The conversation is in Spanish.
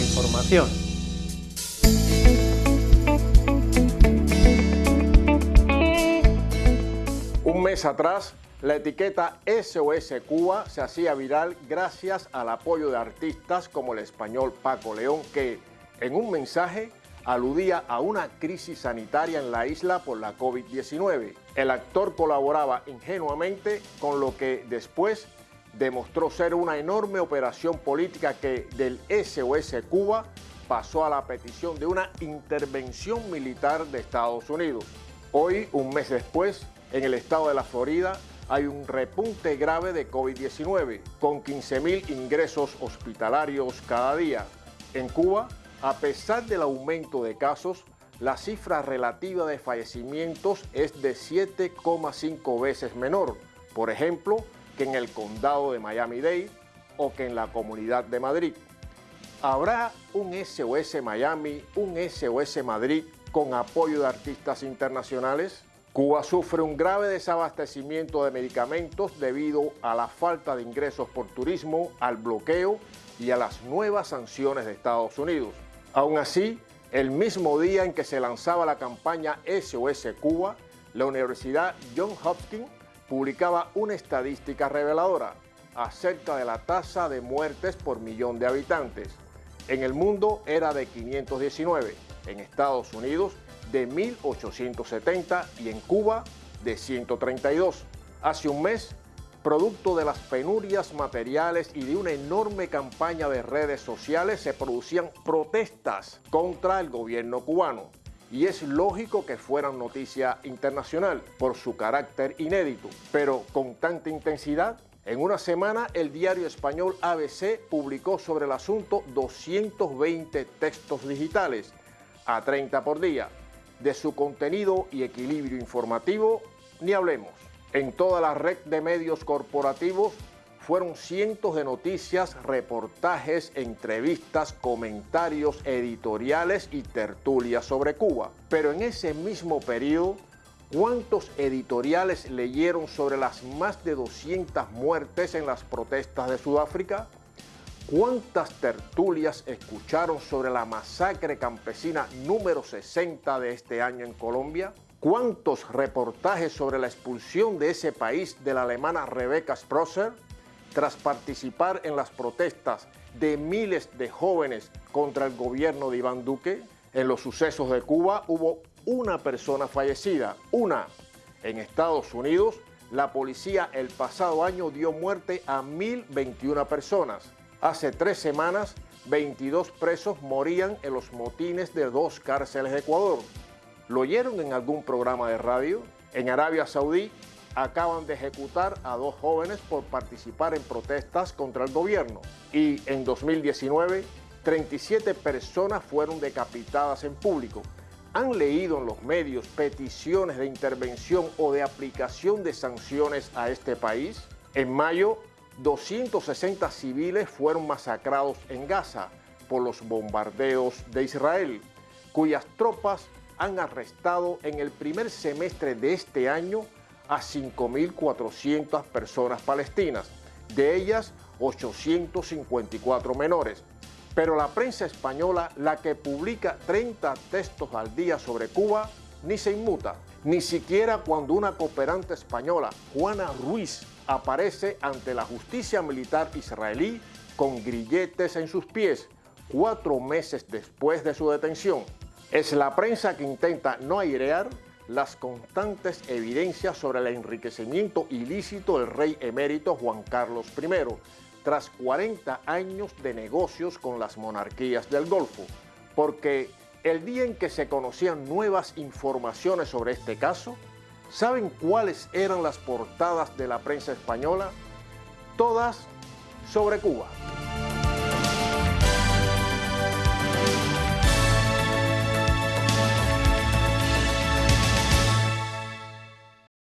información. Un mes atrás, la etiqueta SOS Cuba se hacía viral gracias al apoyo de artistas como el español Paco León, que en un mensaje aludía a una crisis sanitaria en la isla por la COVID-19. El actor colaboraba ingenuamente con lo que después demostró ser una enorme operación política que del SOS Cuba pasó a la petición de una intervención militar de Estados Unidos. Hoy, un mes después, en el estado de la Florida, hay un repunte grave de COVID-19, con 15.000 ingresos hospitalarios cada día. En Cuba, a pesar del aumento de casos, la cifra relativa de fallecimientos es de 7,5 veces menor. Por ejemplo, que en el condado de Miami-Dade o que en la Comunidad de Madrid. ¿Habrá un SOS Miami, un SOS Madrid con apoyo de artistas internacionales? Cuba sufre un grave desabastecimiento de medicamentos debido a la falta de ingresos por turismo, al bloqueo y a las nuevas sanciones de Estados Unidos. Aún así, el mismo día en que se lanzaba la campaña SOS Cuba, la Universidad John Hopkins publicaba una estadística reveladora acerca de la tasa de muertes por millón de habitantes. En el mundo era de 519, en Estados Unidos de 1870 y en Cuba de 132. Hace un mes, producto de las penurias materiales y de una enorme campaña de redes sociales, se producían protestas contra el gobierno cubano y es lógico que fueran noticia internacional por su carácter inédito, pero con tanta intensidad. En una semana, el diario español ABC publicó sobre el asunto 220 textos digitales, a 30 por día. De su contenido y equilibrio informativo, ni hablemos. En toda la red de medios corporativos fueron cientos de noticias, reportajes, entrevistas, comentarios editoriales y tertulias sobre Cuba. Pero en ese mismo periodo, ¿cuántos editoriales leyeron sobre las más de 200 muertes en las protestas de Sudáfrica? ¿Cuántas tertulias escucharon sobre la masacre campesina número 60 de este año en Colombia? ¿Cuántos reportajes sobre la expulsión de ese país de la alemana Rebecca Sprosser? Tras participar en las protestas de miles de jóvenes contra el gobierno de Iván Duque, en los sucesos de Cuba hubo una persona fallecida, una. En Estados Unidos, la policía el pasado año dio muerte a 1.021 personas. Hace tres semanas, 22 presos morían en los motines de dos cárceles de Ecuador. ¿Lo oyeron en algún programa de radio? En Arabia Saudí, acaban de ejecutar a dos jóvenes por participar en protestas contra el gobierno y en 2019 37 personas fueron decapitadas en público. ¿Han leído en los medios peticiones de intervención o de aplicación de sanciones a este país? En mayo, 260 civiles fueron masacrados en Gaza por los bombardeos de Israel, cuyas tropas han arrestado en el primer semestre de este año a 5.400 personas palestinas, de ellas 854 menores. Pero la prensa española, la que publica 30 textos al día sobre Cuba, ni se inmuta, ni siquiera cuando una cooperante española, Juana Ruiz, aparece ante la justicia militar israelí con grilletes en sus pies, cuatro meses después de su detención. Es la prensa que intenta no airear las constantes evidencias sobre el enriquecimiento ilícito del rey emérito Juan Carlos I, tras 40 años de negocios con las monarquías del Golfo, porque el día en que se conocían nuevas informaciones sobre este caso, ¿saben cuáles eran las portadas de la prensa española? Todas sobre Cuba.